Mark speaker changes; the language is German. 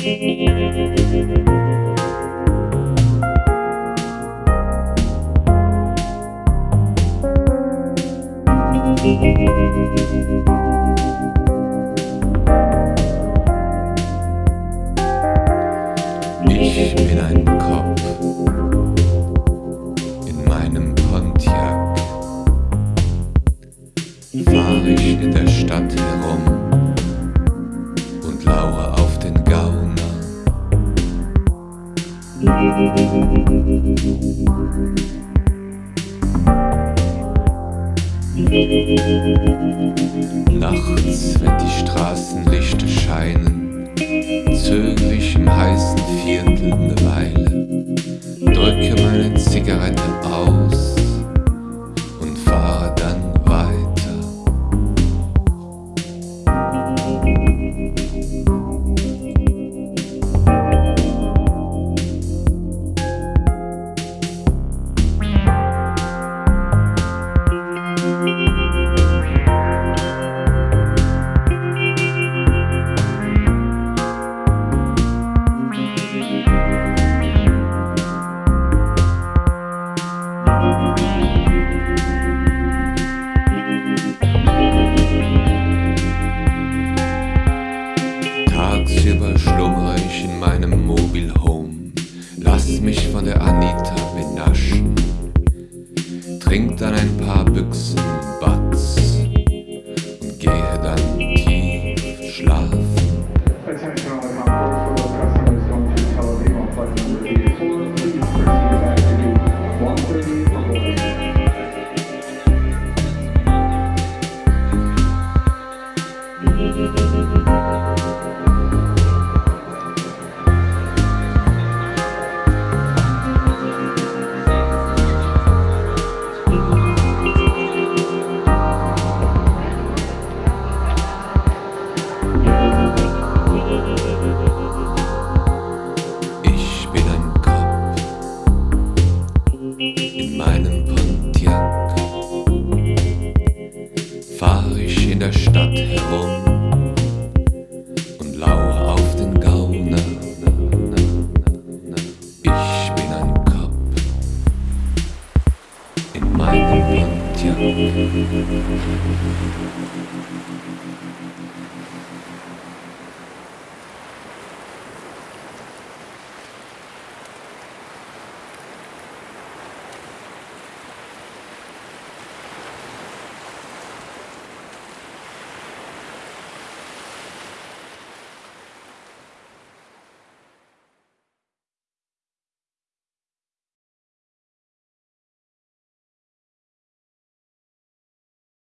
Speaker 1: Ich bin ein Kopf in meinem Pontiac. Fahre ich in der Stadt herum. Nachts, wenn die Straßenlichter scheinen, zögere ich im heißen Viertel eine Weile, drücke meine Zigarette dann ein paar Büchsen Batz und gehe dann tief schlafen.
Speaker 2: Attention
Speaker 1: in meinem Pontiac. Fahr ich in der Stadt herum und lauere auf den Gauner. Ich bin ein Kopf in meinem Pontiac.